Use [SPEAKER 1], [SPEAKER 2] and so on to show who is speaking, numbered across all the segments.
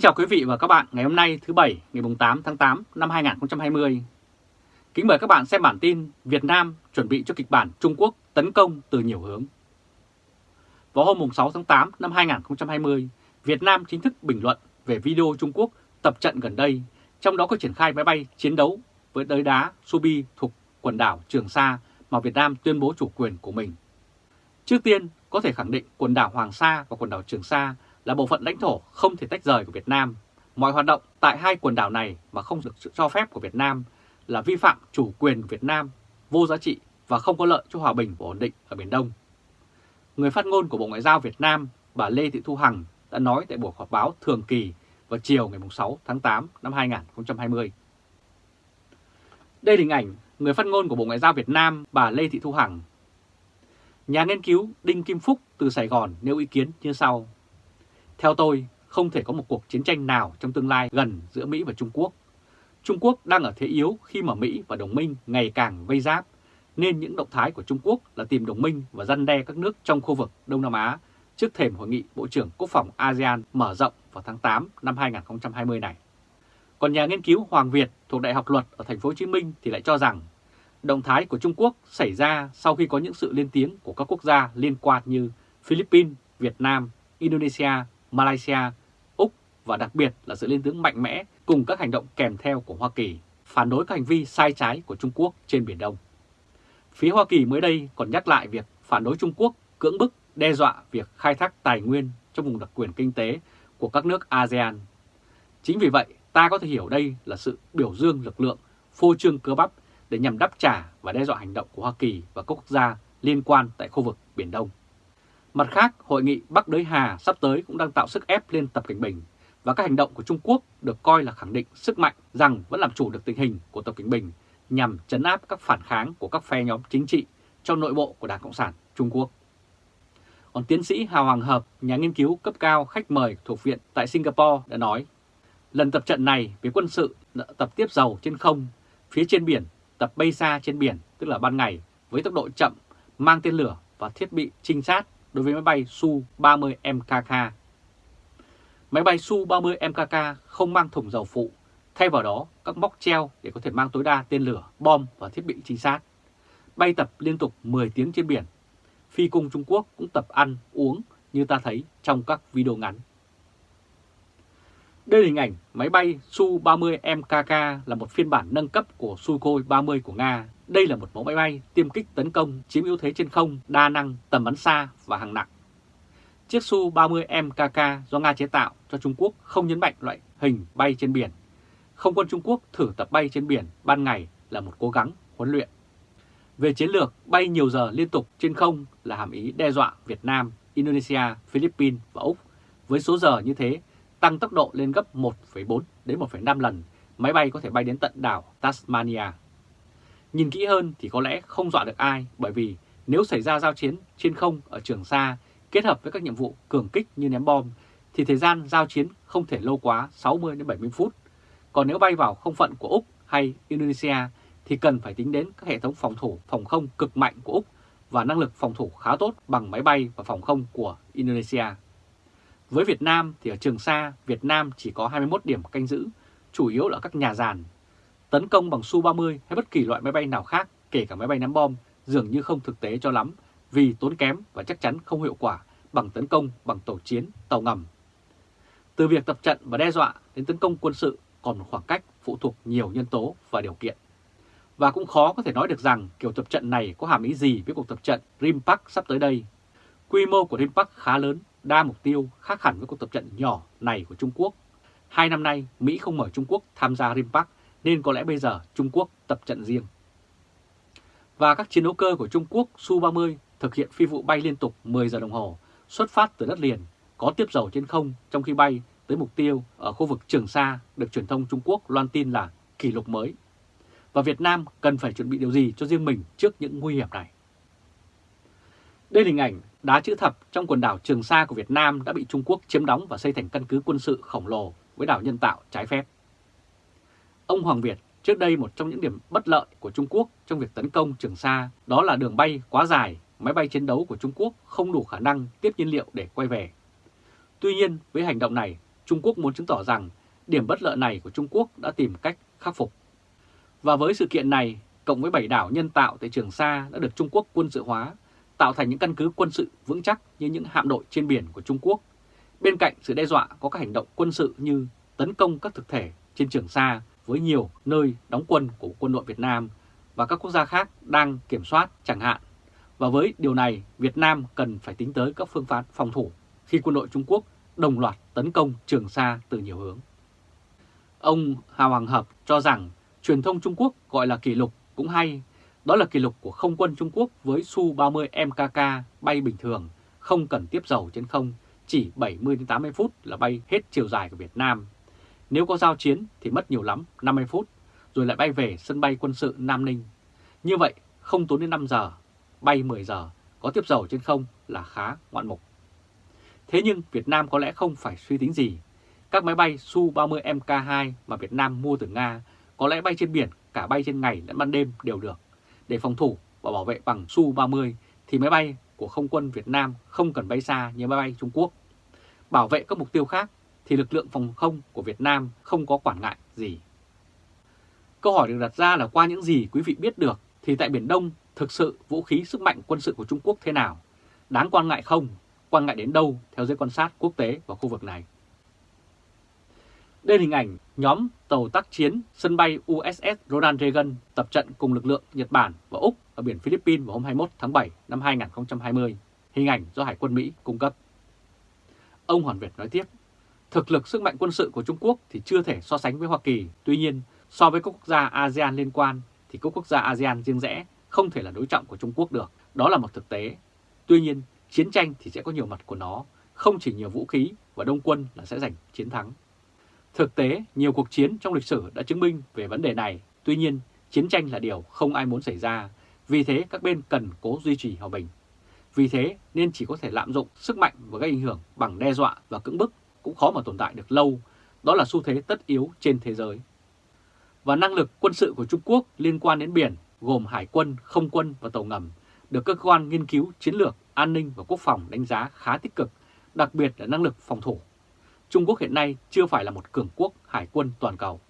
[SPEAKER 1] Kính chào quý vị và các bạn ngày hôm nay thứ Bảy ngày 8 tháng 8 năm 2020. Kính mời các bạn xem bản tin Việt Nam chuẩn bị cho kịch bản Trung Quốc tấn công từ nhiều hướng. Vào hôm 6 tháng 8 năm 2020, Việt Nam chính thức bình luận về video Trung Quốc tập trận gần đây, trong đó có triển khai máy bay chiến đấu với đới đá Subi thuộc quần đảo Trường Sa mà Việt Nam tuyên bố chủ quyền của mình. Trước tiên, có thể khẳng định quần đảo Hoàng Sa và quần đảo Trường Sa là bộ phận lãnh thổ không thể tách rời của Việt Nam. Mọi hoạt động tại hai quần đảo này mà không được sự cho phép của Việt Nam là vi phạm chủ quyền của Việt Nam, vô giá trị và không có lợi cho hòa bình và ổn định ở Biển Đông. Người phát ngôn của Bộ Ngoại giao Việt Nam, bà Lê Thị Thu Hằng đã nói tại buổi họp báo thường kỳ vào chiều ngày 6 tháng 8 năm 2020. Đây là hình ảnh người phát ngôn của Bộ Ngoại giao Việt Nam, bà Lê Thị Thu Hằng. Nhà nghiên cứu Đinh Kim Phúc từ Sài Gòn nêu ý kiến như sau. Theo tôi, không thể có một cuộc chiến tranh nào trong tương lai gần giữa Mỹ và Trung Quốc. Trung Quốc đang ở thế yếu khi mà Mỹ và đồng minh ngày càng vây giáp, nên những động thái của Trung Quốc là tìm đồng minh và răn đe các nước trong khu vực Đông Nam Á trước thềm hội nghị Bộ trưởng Quốc phòng ASEAN mở rộng vào tháng 8 năm 2020 này. Còn nhà nghiên cứu Hoàng Việt thuộc Đại học Luật ở thành phố Hồ Chí Minh thì lại cho rằng động thái của Trung Quốc xảy ra sau khi có những sự lên tiếng của các quốc gia liên quan như Philippines, Việt Nam, Indonesia, Malaysia, Úc và đặc biệt là sự lên tiếng mạnh mẽ cùng các hành động kèm theo của Hoa Kỳ phản đối các hành vi sai trái của Trung Quốc trên Biển Đông. Phía Hoa Kỳ mới đây còn nhắc lại việc phản đối Trung Quốc cưỡng bức đe dọa việc khai thác tài nguyên trong vùng đặc quyền kinh tế của các nước ASEAN. Chính vì vậy, ta có thể hiểu đây là sự biểu dương lực lượng phô trương cơ bắp để nhằm đáp trả và đe dọa hành động của Hoa Kỳ và các quốc gia liên quan tại khu vực Biển Đông. Mặt khác, hội nghị Bắc Đới Hà sắp tới cũng đang tạo sức ép lên Tập Cảnh Bình và các hành động của Trung Quốc được coi là khẳng định sức mạnh rằng vẫn làm chủ được tình hình của Tập Cảnh Bình nhằm chấn áp các phản kháng của các phe nhóm chính trị trong nội bộ của Đảng Cộng sản Trung Quốc. Còn tiến sĩ Hà Hoàng Hợp, nhà nghiên cứu cấp cao khách mời thuộc viện tại Singapore đã nói, lần tập trận này về quân sự tập tiếp dầu trên không, phía trên biển, tập bay xa trên biển, tức là ban ngày, với tốc độ chậm, mang tên lửa và thiết bị trinh sát đối với máy bay Su-30 MKK. Máy bay Su-30 MKK không mang thùng dầu phụ, thay vào đó các móc treo để có thể mang tối đa tên lửa, bom và thiết bị trinh sát. Bay tập liên tục 10 tiếng trên biển. Phi cung Trung Quốc cũng tập ăn, uống như ta thấy trong các video ngắn. Đây là hình ảnh máy bay Su-30 MKK là một phiên bản nâng cấp của Sukhoi 30 của Nga đây là một mẫu máy bay tiêm kích tấn công chiếm ưu thế trên không, đa năng, tầm bắn xa và hàng nặng. Chiếc Su-30 MKK do Nga chế tạo cho Trung Quốc không nhấn mạnh loại hình bay trên biển. Không quân Trung Quốc thử tập bay trên biển ban ngày là một cố gắng huấn luyện. Về chiến lược, bay nhiều giờ liên tục trên không là hàm ý đe dọa Việt Nam, Indonesia, Philippines và Úc. Với số giờ như thế, tăng tốc độ lên gấp 1,4 đến 1,5 lần, máy bay có thể bay đến tận đảo Tasmania. Nhìn kỹ hơn thì có lẽ không dọa được ai bởi vì nếu xảy ra giao chiến trên không ở Trường Sa kết hợp với các nhiệm vụ cường kích như ném bom thì thời gian giao chiến không thể lâu quá 60 đến 70 phút. Còn nếu bay vào không phận của Úc hay Indonesia thì cần phải tính đến các hệ thống phòng thủ phòng không cực mạnh của Úc và năng lực phòng thủ khá tốt bằng máy bay và phòng không của Indonesia. Với Việt Nam thì ở Trường Sa, Việt Nam chỉ có 21 điểm canh giữ, chủ yếu là các nhà giàn Tấn công bằng Su-30 hay bất kỳ loại máy bay nào khác, kể cả máy bay ném bom, dường như không thực tế cho lắm vì tốn kém và chắc chắn không hiệu quả bằng tấn công bằng tàu chiến, tàu ngầm. Từ việc tập trận và đe dọa đến tấn công quân sự còn một khoảng cách phụ thuộc nhiều nhân tố và điều kiện. Và cũng khó có thể nói được rằng kiểu tập trận này có hàm ý gì với cuộc tập trận Rimpak sắp tới đây. Quy mô của Rimpak khá lớn, đa mục tiêu khác hẳn với cuộc tập trận nhỏ này của Trung Quốc. Hai năm nay, Mỹ không mời Trung Quốc tham gia Rimpak nên có lẽ bây giờ Trung Quốc tập trận riêng. Và các chiến đấu cơ của Trung Quốc Su-30 thực hiện phi vụ bay liên tục 10 giờ đồng hồ, xuất phát từ đất liền, có tiếp dầu trên không trong khi bay tới mục tiêu ở khu vực Trường Sa được truyền thông Trung Quốc loan tin là kỷ lục mới. Và Việt Nam cần phải chuẩn bị điều gì cho riêng mình trước những nguy hiểm này? Đây là hình ảnh đá chữ thập trong quần đảo Trường Sa của Việt Nam đã bị Trung Quốc chiếm đóng và xây thành căn cứ quân sự khổng lồ với đảo nhân tạo trái phép. Ông Hoàng Việt trước đây một trong những điểm bất lợi của Trung Quốc trong việc tấn công Trường Sa đó là đường bay quá dài, máy bay chiến đấu của Trung Quốc không đủ khả năng tiếp nhiên liệu để quay về. Tuy nhiên với hành động này, Trung Quốc muốn chứng tỏ rằng điểm bất lợi này của Trung Quốc đã tìm cách khắc phục. Và với sự kiện này, cộng với bảy đảo nhân tạo tại Trường Sa đã được Trung Quốc quân sự hóa, tạo thành những căn cứ quân sự vững chắc như những hạm đội trên biển của Trung Quốc. Bên cạnh sự đe dọa có các hành động quân sự như tấn công các thực thể trên Trường Sa với nhiều nơi đóng quân của quân đội Việt Nam và các quốc gia khác đang kiểm soát chẳng hạn. Và với điều này, Việt Nam cần phải tính tới các phương pháp phòng thủ khi quân đội Trung Quốc đồng loạt tấn công Trường Sa từ nhiều hướng. Ông Hà Hoàng Hợp cho rằng truyền thông Trung Quốc gọi là kỷ lục cũng hay, đó là kỷ lục của không quân Trung Quốc với Su-30 MKK bay bình thường, không cần tiếp dầu trên không, chỉ 70-80 phút là bay hết chiều dài của Việt Nam. Nếu có giao chiến thì mất nhiều lắm 50 phút, rồi lại bay về sân bay quân sự Nam Ninh. Như vậy không tốn đến 5 giờ, bay 10 giờ, có tiếp dầu trên không là khá ngoạn mục. Thế nhưng Việt Nam có lẽ không phải suy tính gì. Các máy bay Su-30 MK2 mà Việt Nam mua từ Nga có lẽ bay trên biển, cả bay trên ngày lẫn ban đêm đều được. Để phòng thủ và bảo vệ bằng Su-30 thì máy bay của không quân Việt Nam không cần bay xa như máy bay Trung Quốc. Bảo vệ các mục tiêu khác thì lực lượng phòng không của Việt Nam không có quản ngại gì. Câu hỏi được đặt ra là qua những gì quý vị biết được thì tại Biển Đông thực sự vũ khí sức mạnh quân sự của Trung Quốc thế nào? Đáng quan ngại không? Quan ngại đến đâu theo giới quan sát quốc tế và khu vực này? Đây là hình ảnh nhóm tàu tác chiến sân bay USS Ronald Reagan tập trận cùng lực lượng Nhật Bản và Úc ở biển Philippines vào hôm 21 tháng 7 năm 2020. Hình ảnh do Hải quân Mỹ cung cấp. Ông Hoàn Việt nói tiếp, thực lực sức mạnh quân sự của Trung Quốc thì chưa thể so sánh với Hoa Kỳ. Tuy nhiên, so với các quốc gia ASEAN liên quan thì các quốc gia ASEAN riêng rẽ không thể là đối trọng của Trung Quốc được. Đó là một thực tế. Tuy nhiên, chiến tranh thì sẽ có nhiều mặt của nó, không chỉ nhiều vũ khí và đông quân là sẽ giành chiến thắng. Thực tế, nhiều cuộc chiến trong lịch sử đã chứng minh về vấn đề này. Tuy nhiên, chiến tranh là điều không ai muốn xảy ra, vì thế các bên cần cố duy trì hòa bình. Vì thế nên chỉ có thể lạm dụng sức mạnh và gây ảnh hưởng bằng đe dọa và cưỡng bức cũng khó mà tồn tại được lâu. Đó là xu thế tất yếu trên thế giới. Và năng lực quân sự của Trung Quốc liên quan đến biển gồm hải quân, không quân và tàu ngầm được cơ quan nghiên cứu chiến lược, an ninh và quốc phòng đánh giá khá tích cực, đặc biệt là năng lực phòng thủ. Trung Quốc hiện nay chưa phải là một cường quốc hải quân toàn cầu.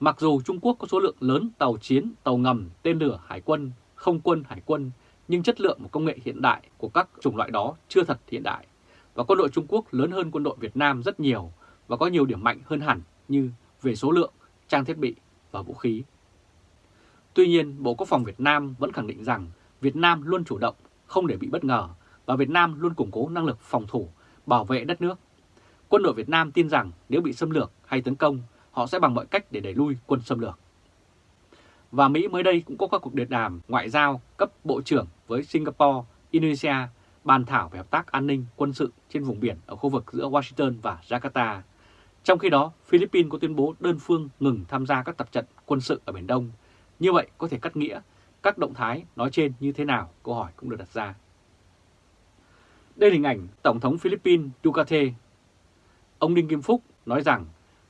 [SPEAKER 1] Mặc dù Trung Quốc có số lượng lớn tàu chiến, tàu ngầm, tên lửa hải quân, không quân hải quân, nhưng chất lượng và công nghệ hiện đại của các chủng loại đó chưa thật hiện đại. Và quân đội Trung Quốc lớn hơn quân đội Việt Nam rất nhiều và có nhiều điểm mạnh hơn hẳn như về số lượng, trang thiết bị và vũ khí. Tuy nhiên, Bộ Quốc phòng Việt Nam vẫn khẳng định rằng Việt Nam luôn chủ động, không để bị bất ngờ và Việt Nam luôn củng cố năng lực phòng thủ, bảo vệ đất nước. Quân đội Việt Nam tin rằng nếu bị xâm lược hay tấn công, họ sẽ bằng mọi cách để đẩy lui quân xâm lược. Và Mỹ mới đây cũng có các cuộc điện đàm ngoại giao cấp bộ trưởng với Singapore, Indonesia bàn thảo về hợp tác an ninh quân sự trên vùng biển ở khu vực giữa Washington và Jakarta. Trong khi đó, Philippines có tuyên bố đơn phương ngừng tham gia các tập trận quân sự ở Biển Đông. Như vậy có thể cắt nghĩa các động thái nói trên như thế nào? Câu hỏi cũng được đặt ra. Đây là hình ảnh Tổng thống Philippines Ducate. Ông Đinh Kim Phúc nói rằng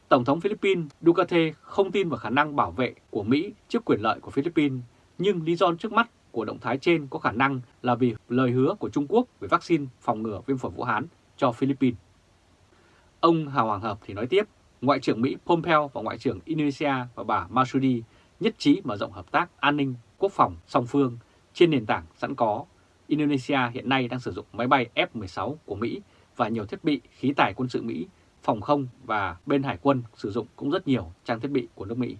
[SPEAKER 1] Tổng thống Philippines Ducate không tin vào khả năng bảo vệ của Mỹ trước quyền lợi của Philippines, nhưng lý do trước mắt của động thái trên có khả năng là vì lời hứa của Trung Quốc về vaccine phòng ngừa viêm phổi Vũ Hán cho Philippines. Ông Hà Hoàng Hợp thì nói tiếp, Ngoại trưởng Mỹ Pompeo và Ngoại trưởng Indonesia và bà Masudi nhất trí mở rộng hợp tác an ninh quốc phòng song phương trên nền tảng sẵn có. Indonesia hiện nay đang sử dụng máy bay F-16 của Mỹ và nhiều thiết bị khí tài quân sự Mỹ, phòng không và bên hải quân sử dụng cũng rất nhiều trang thiết bị của nước Mỹ.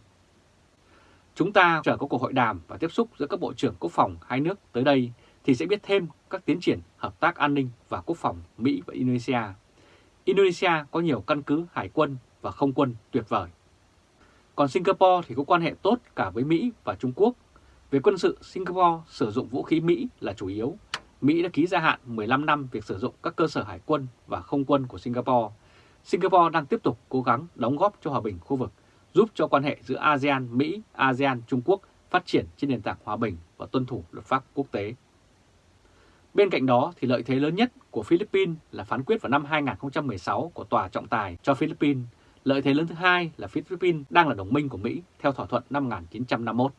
[SPEAKER 1] Chúng ta chờ có cuộc hội đàm và tiếp xúc giữa các bộ trưởng quốc phòng hai nước tới đây thì sẽ biết thêm các tiến triển hợp tác an ninh và quốc phòng Mỹ và Indonesia. Indonesia có nhiều căn cứ hải quân và không quân tuyệt vời. Còn Singapore thì có quan hệ tốt cả với Mỹ và Trung Quốc. Về quân sự, Singapore sử dụng vũ khí Mỹ là chủ yếu. Mỹ đã ký gia hạn 15 năm việc sử dụng các cơ sở hải quân và không quân của Singapore. Singapore đang tiếp tục cố gắng đóng góp cho hòa bình khu vực giúp cho quan hệ giữa ASEAN, Mỹ, ASEAN, Trung Quốc phát triển trên nền tảng hòa bình và tuân thủ luật pháp quốc tế. Bên cạnh đó thì lợi thế lớn nhất của Philippines là phán quyết vào năm 2016 của Tòa trọng tài cho Philippines. Lợi thế lớn thứ hai là Philippines đang là đồng minh của Mỹ theo thỏa thuận năm 1951.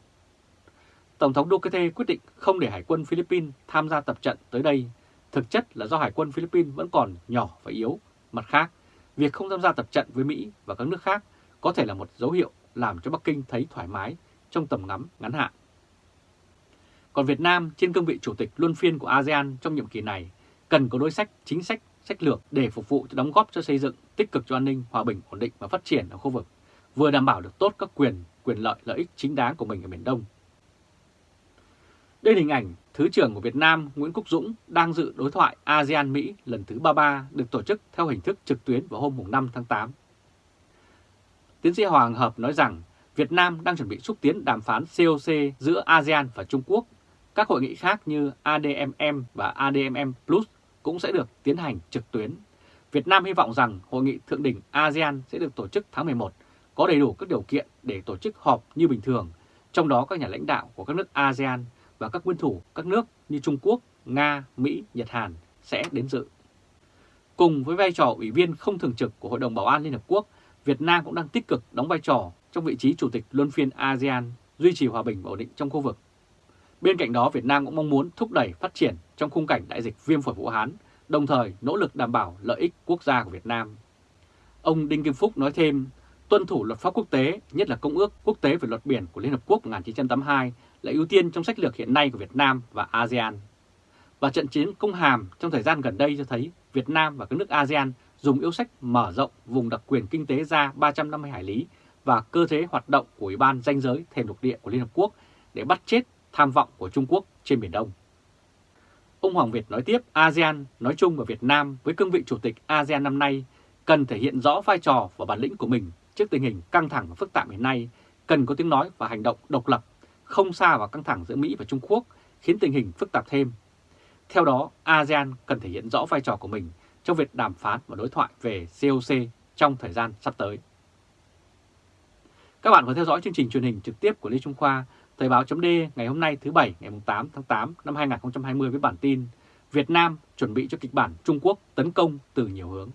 [SPEAKER 1] Tổng thống Duterte quyết định không để Hải quân Philippines tham gia tập trận tới đây, thực chất là do Hải quân Philippines vẫn còn nhỏ và yếu. Mặt khác, việc không tham gia tập trận với Mỹ và các nước khác có thể là một dấu hiệu làm cho Bắc Kinh thấy thoải mái trong tầm ngắm ngắn hạn. Còn Việt Nam trên cương vị chủ tịch luân phiên của ASEAN trong nhiệm kỳ này cần có đối sách, chính sách, sách lược để phục vụ cho đóng góp cho xây dựng tích cực cho an ninh, hòa bình, ổn định và phát triển ở khu vực, vừa đảm bảo được tốt các quyền, quyền lợi, lợi ích chính đáng của mình ở Biển Đông. Đây là hình ảnh Thứ trưởng của Việt Nam Nguyễn Quốc Dũng đang dự đối thoại ASEAN-Mỹ lần thứ 33 được tổ chức theo hình thức trực tuyến vào hôm 5 tháng 8. Tiến sĩ Hoàng Hợp nói rằng Việt Nam đang chuẩn bị xúc tiến đàm phán COC giữa ASEAN và Trung Quốc. Các hội nghị khác như ADMM và ADMM Plus cũng sẽ được tiến hành trực tuyến. Việt Nam hy vọng rằng hội nghị thượng đỉnh ASEAN sẽ được tổ chức tháng 11, có đầy đủ các điều kiện để tổ chức họp như bình thường, trong đó các nhà lãnh đạo của các nước ASEAN và các nguyên thủ các nước như Trung Quốc, Nga, Mỹ, Nhật Hàn sẽ đến dự. Cùng với vai trò ủy viên không thường trực của Hội đồng Bảo an Liên Hợp Quốc, Việt Nam cũng đang tích cực đóng vai trò trong vị trí Chủ tịch Luân phiên ASEAN, duy trì hòa bình và ổn định trong khu vực. Bên cạnh đó, Việt Nam cũng mong muốn thúc đẩy phát triển trong khung cảnh đại dịch viêm phổi Vũ Hán, đồng thời nỗ lực đảm bảo lợi ích quốc gia của Việt Nam. Ông Đinh Kim Phúc nói thêm, tuân thủ luật pháp quốc tế, nhất là Công ước Quốc tế về luật biển của Liên Hợp Quốc 1982 là ưu tiên trong sách lược hiện nay của Việt Nam và ASEAN. Và trận chiến công hàm trong thời gian gần đây cho thấy Việt Nam và các nước ASEAN dùng yêu sách mở rộng vùng đặc quyền kinh tế ra 350 hải lý và cơ chế hoạt động của Ủy ban danh giới thềm lục địa của Liên Hợp Quốc để bắt chết tham vọng của Trung Quốc trên Biển Đông. Ông Hoàng Việt nói tiếp, ASEAN nói chung và Việt Nam với cương vị chủ tịch ASEAN năm nay cần thể hiện rõ vai trò và bản lĩnh của mình trước tình hình căng thẳng và phức tạp hiện nay, cần có tiếng nói và hành động độc lập không xa vào căng thẳng giữa Mỹ và Trung Quốc, khiến tình hình phức tạp thêm. Theo đó, ASEAN cần thể hiện rõ vai trò của mình trong việc đàm phán và đối thoại về COC trong thời gian sắp tới. Các bạn có theo dõi chương trình truyền hình trực tiếp của Lê Trung Khoa, Thời báo chấm ngày hôm nay thứ Bảy ngày 8 tháng 8 năm 2020 với bản tin Việt Nam chuẩn bị cho kịch bản Trung Quốc tấn công từ nhiều hướng.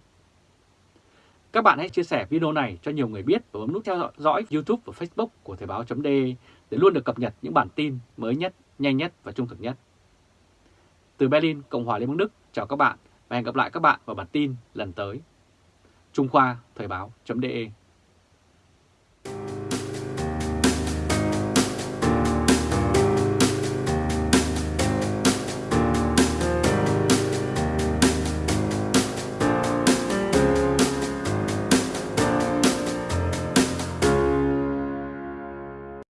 [SPEAKER 1] Các bạn hãy chia sẻ video này cho nhiều người biết và bấm nút theo dõi YouTube và Facebook của Thời báo chấm để luôn được cập nhật những bản tin mới nhất, nhanh nhất và trung thực nhất. Từ Berlin, Cộng hòa Liên bang Đức, chào các bạn và hẹn gặp lại các bạn vào bản tin lần tới. Trung Khoa Thời báo.de